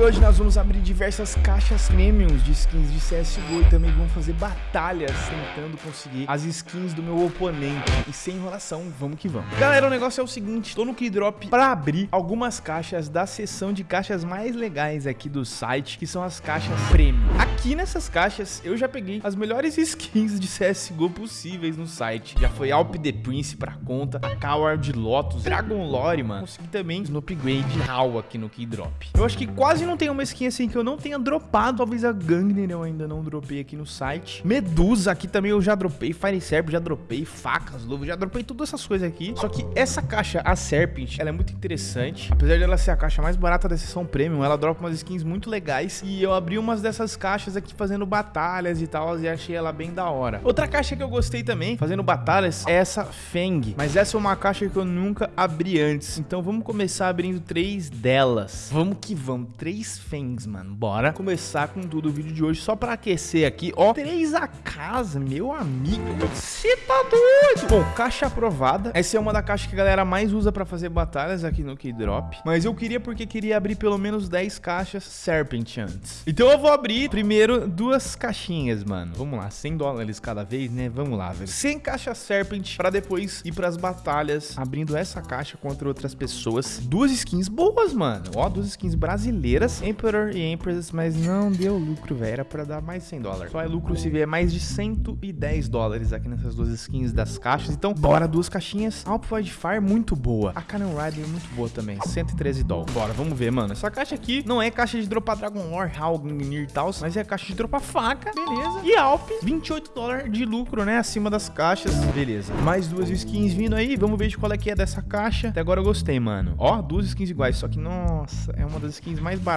hoje nós vamos abrir diversas caixas premiums de skins de CSGO e também vamos fazer batalhas tentando conseguir as skins do meu oponente. E sem enrolação, vamos que vamos. Galera, o negócio é o seguinte, tô no Keydrop para abrir algumas caixas da seção de caixas mais legais aqui do site, que são as caixas premium. Aqui nessas caixas eu já peguei as melhores skins de CSGO possíveis no site. Já foi Alp The Prince pra conta, a Coward Lotus, Dragon Lore, mano. Consegui também no upgrade HAL aqui no Keydrop. Eu acho que quase não tem uma skin assim que eu não tenha dropado. Talvez a Gangner eu ainda não dropei aqui no site. Medusa aqui também eu já dropei. Fire Serpent já dropei. Facas, Luva, já dropei todas essas coisas aqui. Só que essa caixa, a Serpent, ela é muito interessante. Apesar dela ser a caixa mais barata da seção Premium, ela dropa umas skins muito legais. E eu abri umas dessas caixas aqui fazendo batalhas e tal. E achei ela bem da hora. Outra caixa que eu gostei também, fazendo batalhas, é essa Feng. Mas essa é uma caixa que eu nunca abri antes. Então vamos começar abrindo três delas. Vamos que vamos. Três Fangs, mano. Bora começar com tudo o vídeo de hoje. Só pra aquecer aqui, ó. Três a casa, meu amigo. Você tá doido? Bom, caixa aprovada. Essa é uma da caixa que a galera mais usa pra fazer batalhas aqui no Keydrop. Mas eu queria porque queria abrir pelo menos 10 caixas Serpent antes. Então eu vou abrir primeiro duas caixinhas, mano. Vamos lá, 100 dólares cada vez, né? Vamos lá, velho. 100 caixas Serpent pra depois ir pras batalhas abrindo essa caixa contra outras pessoas. Duas skins boas, mano. Ó, duas skins brasileiras, Emperor e Empress, mas não deu lucro, velho. Era pra dar mais 100 dólares. Só é lucro se vier mais de 110 dólares aqui nessas duas skins das caixas. Então, bora, duas caixinhas. Alp Fire muito boa. A Cannon Rider muito boa também, 113 dólares. Bora, vamos ver, mano. Essa caixa aqui não é caixa de dropar Dragon Lore, Halgnir e tal, mas é caixa de dropar faca, beleza. E Alp, 28 dólares de lucro, né, acima das caixas, beleza. Mais duas skins vindo aí, vamos ver de qual é que é dessa caixa. Até agora eu gostei, mano. Ó, duas skins iguais, só que, nossa, é uma das skins mais baratas.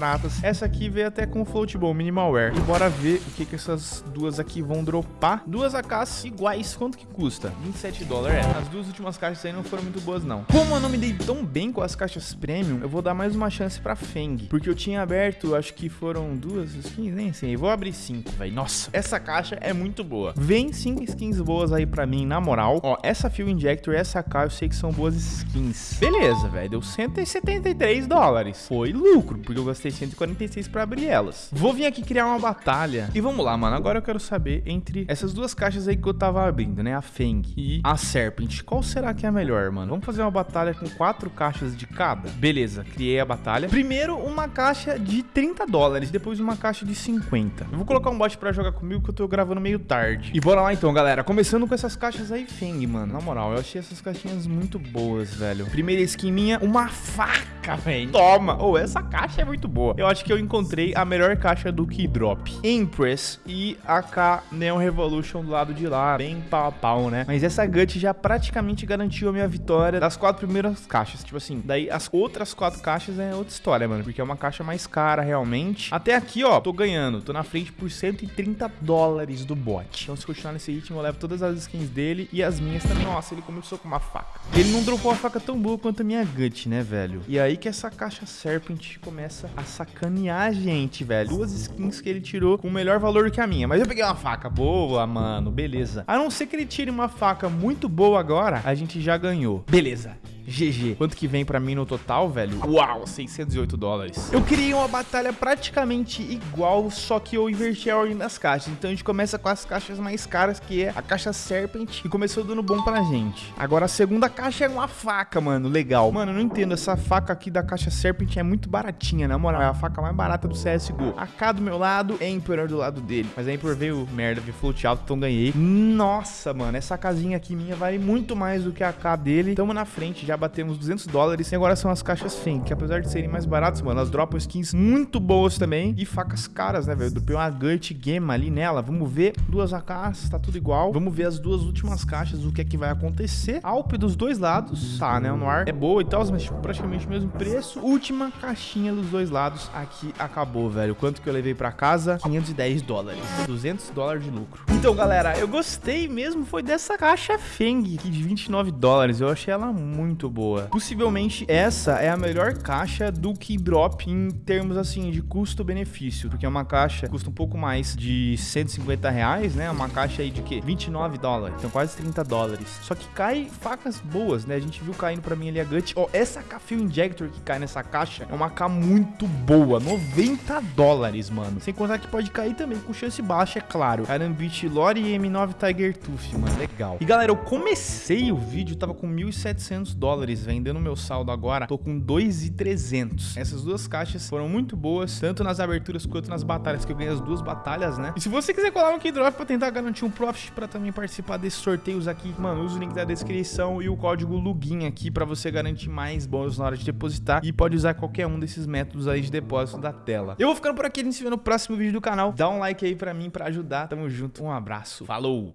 Essa aqui veio até com floatable, minimalware. E bora ver o que que essas duas aqui vão dropar. Duas AKs iguais, quanto que custa? 27 dólares, é. As duas últimas caixas aí não foram muito boas, não. Como eu não me dei tão bem com as caixas premium, eu vou dar mais uma chance pra Feng. Porque eu tinha aberto, acho que foram duas skins, nem sei. Vou abrir cinco, velho. Nossa, essa caixa é muito boa. Vem cinco skins boas aí pra mim, na moral. Ó, essa Fuel Injector e essa AK eu sei que são boas skins. Beleza, velho. Deu 173 dólares. Foi lucro, porque eu gastei 146 pra abrir elas. Vou vir aqui criar uma batalha. E vamos lá, mano. Agora eu quero saber entre essas duas caixas aí que eu tava abrindo, né? A Feng e a Serpent. Qual será que é a melhor, mano? Vamos fazer uma batalha com quatro caixas de cada? Beleza, criei a batalha. Primeiro, uma caixa de 30 dólares. Depois, uma caixa de 50. Eu vou colocar um bot pra jogar comigo que eu tô gravando meio tarde. E bora lá então, galera. Começando com essas caixas aí Feng, mano. Na moral, eu achei essas caixinhas muito boas, velho. Primeira skin minha, uma faca, velho. Toma! Oh, essa caixa é muito boa. Eu acho que eu encontrei a melhor caixa do Keydrop. Empress e AK Neon Revolution do lado de lá. Bem pau a pau, né? Mas essa Gut já praticamente garantiu a minha vitória das quatro primeiras caixas. Tipo assim, daí as outras quatro caixas é outra história, mano. Porque é uma caixa mais cara, realmente. Até aqui, ó, tô ganhando. Tô na frente por 130 dólares do bot. Então, se continuar nesse ritmo, eu levo todas as skins dele e as minhas também. Nossa, ele começou com uma faca. Ele não dropou a faca tão boa quanto a minha Gut, né, velho? E aí que essa caixa Serpent começa a sacanear a gente, velho. Duas skins que ele tirou com melhor valor que a minha. Mas eu peguei uma faca boa, mano. Beleza. A não ser que ele tire uma faca muito boa agora, a gente já ganhou. Beleza. GG. Quanto que vem pra mim no total, velho? Uau, 608 dólares. Eu criei uma batalha praticamente igual, só que eu inverti a ordem das caixas. Então a gente começa com as caixas mais caras, que é a caixa Serpent, e começou dando bom pra gente. Agora a segunda caixa é uma faca, mano, legal. Mano, eu não entendo, essa faca aqui da caixa Serpent é muito baratinha, na moral. É a faca mais barata do CSGO. A K do meu lado, Emperor do lado dele. Mas a Emperor veio merda, veio float alto, então ganhei. Nossa, mano, essa casinha aqui minha vale muito mais do que a K dele. Tamo na frente, já já batemos 200 dólares. E agora são as caixas FEM, que apesar de serem mais baratas, mano, elas dropam skins muito boas também. E facas caras, né, velho? Dropei uma Gut Game ali nela. Vamos ver. Duas AKs, tá tudo igual. Vamos ver as duas últimas caixas, o que é que vai acontecer. Alp dos dois lados, tá, né? No ar é boa e tal, mas tipo, praticamente o mesmo preço. Última caixinha dos dois lados. Aqui acabou, velho. Quanto que eu levei pra casa? 510 dólares. 200 dólares de lucro. Então, galera, eu gostei mesmo foi dessa caixa Feng aqui de 29 dólares. Eu achei ela muito muito boa. Possivelmente essa é a melhor caixa do Keydrop em termos assim de custo-benefício, porque é uma caixa que custa um pouco mais de 150 reais, né? Uma caixa aí de que 29 dólares, então quase 30 dólares. Só que cai facas boas, né? A gente viu caindo para mim ali a Gut. Ó, essa K Injector que cai nessa caixa é uma K muito boa, 90 dólares, mano. Sem contar que pode cair também com chance baixa, é claro. Arambit Lore e M9 Tiger Tooth, mano, legal. E galera, eu comecei o vídeo, tava com 1.700 dólares, vendendo meu saldo agora, tô com 2.300. Essas duas caixas foram muito boas, tanto nas aberturas quanto nas batalhas, que eu ganhei as duas batalhas, né? E se você quiser colar um Keydrop pra tentar garantir um profit pra também participar desses sorteios aqui, mano, usa o link da descrição e o código LUGIN aqui pra você garantir mais bônus na hora de depositar e pode usar qualquer um desses métodos aí de depósito da tela. Eu vou ficando por aqui, a gente se vê no próximo vídeo do canal. Dá um like aí pra mim pra ajudar. Tamo junto, um abraço, falou!